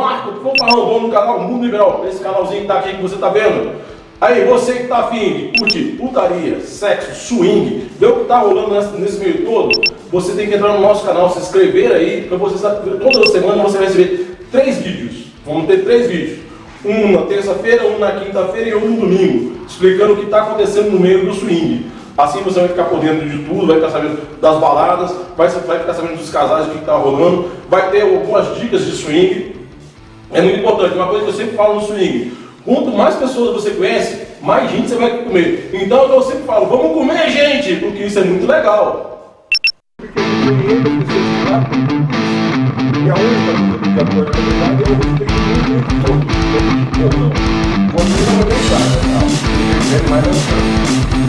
rápido, vamos falar um dono do canal Mundo Liberal, esse canalzinho que tá aqui que você tá vendo. Aí, você que tá afim de curtir putaria, sexo, swing, ver o que tá rolando nesse, nesse meio todo, você tem que entrar no nosso canal, se inscrever aí, para você toda semana você vai receber três vídeos. Vamos ter três vídeos. Um na terça-feira, um na quinta-feira e um no domingo, explicando o que está acontecendo no meio do swing. Assim você vai ficar por dentro de tudo, vai ficar sabendo das baladas, vai, vai ficar sabendo dos casais, o que está rolando, vai ter algumas dicas de swing. É muito importante, uma coisa que eu sempre falo no swing, quanto mais pessoas você conhece, mais gente você vai comer. Então eu sempre falo, vamos comer gente, porque isso é muito legal. Que eu é todo, todo não. Deixar, né? Não, não?